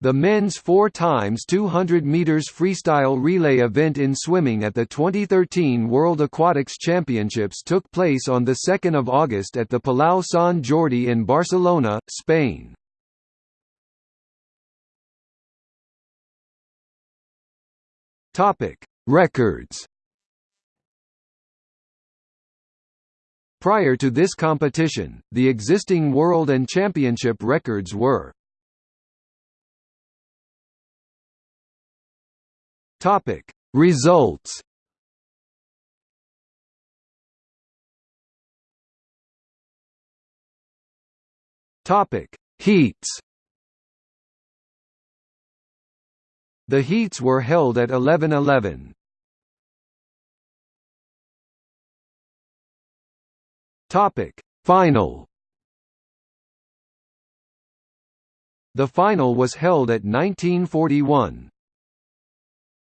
The men's 4 times 200 meters freestyle relay event in swimming at the 2013 World Aquatics Championships took place on the 2nd of August at the Palau Sant Jordi in Barcelona, Spain. Topic: Records. Prior to this competition, the existing world and championship records were Topic. Results. Topic. Heats. The heats were held at 11:11. Topic. Final. The final was held at 1941.